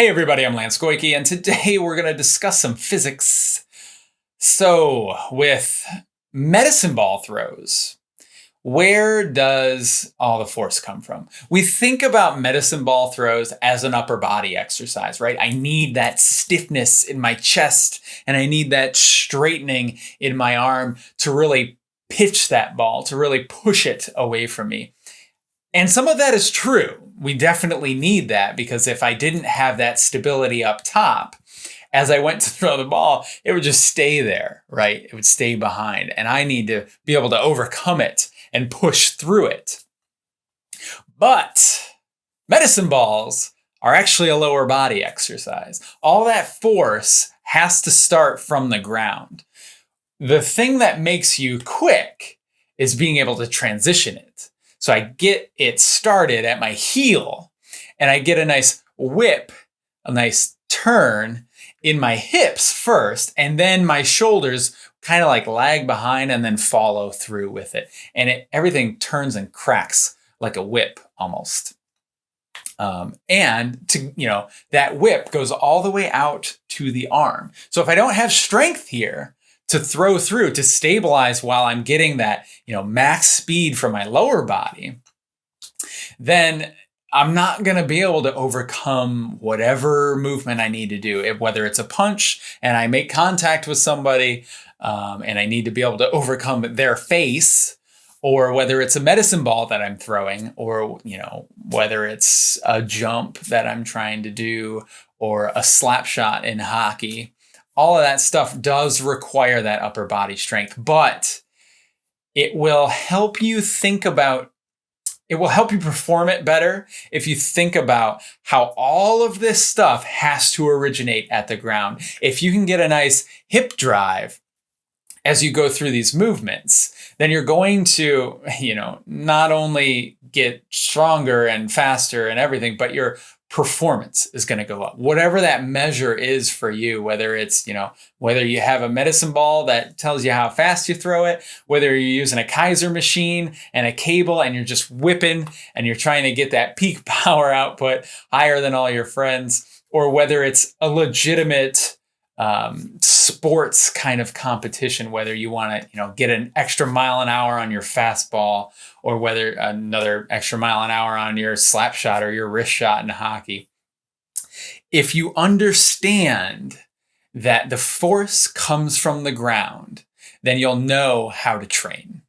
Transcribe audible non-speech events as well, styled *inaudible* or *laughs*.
Hey everybody, I'm Lance Goyke, and today *laughs* we're going to discuss some physics. So, with medicine ball throws, where does all the force come from? We think about medicine ball throws as an upper body exercise, right? I need that stiffness in my chest and I need that straightening in my arm to really pitch that ball, to really push it away from me. And some of that is true we definitely need that because if I didn't have that stability up top, as I went *laughs* to throw the ball, it would just stay there, right? It would stay behind. And I need to be able to overcome it and push through it. But medicine balls are actually a lower body exercise. All that force has to start from the ground. The thing that makes you quick is being able to transition it. So I get it started at my heel and I get a nice whip, a nice turn in my hips first, and then my shoulders kind of like lag behind and then follow through with it. And it, everything turns and cracks like a whip almost. Um, and to, you know, that whip goes all the way out to the arm. So if I don't have strength here, to throw through to stabilize while I'm getting that, you know, max speed from my lower body, then I'm not going to be able to overcome whatever movement I need to do. whether it's a punch and I make contact with somebody um, and I need to be able to overcome their face, or whether it's a medicine ball that I'm throwing, or you know whether it's a jump that I'm trying to do, or a slap shot in hockey all of that stuff does require that upper body strength, but it will help you think about it will help you perform it better if you think about how all of this stuff has to originate at the ground. If you can get a nice hip drive as you go through these movements, then you're going to, you know, not only get stronger and faster and everything, but your performance is going to go up. Whatever that measure is for you, whether it's, you know, whether you have a medicine ball that tells you how fast you throw it, whether you're using a Keiser machine and a cable and you're just whipping and you're trying to get that *laughs* peak power output higher than all your friends, or whether it's a legitimate um, sports kind of competition, whether you want to, you know, get an extra mile an hour on your fastball or whether another extra mile an hour on your slap shot or your wrist shot in hockey. If you understand that the force comes from the ground, then you'll know how to train.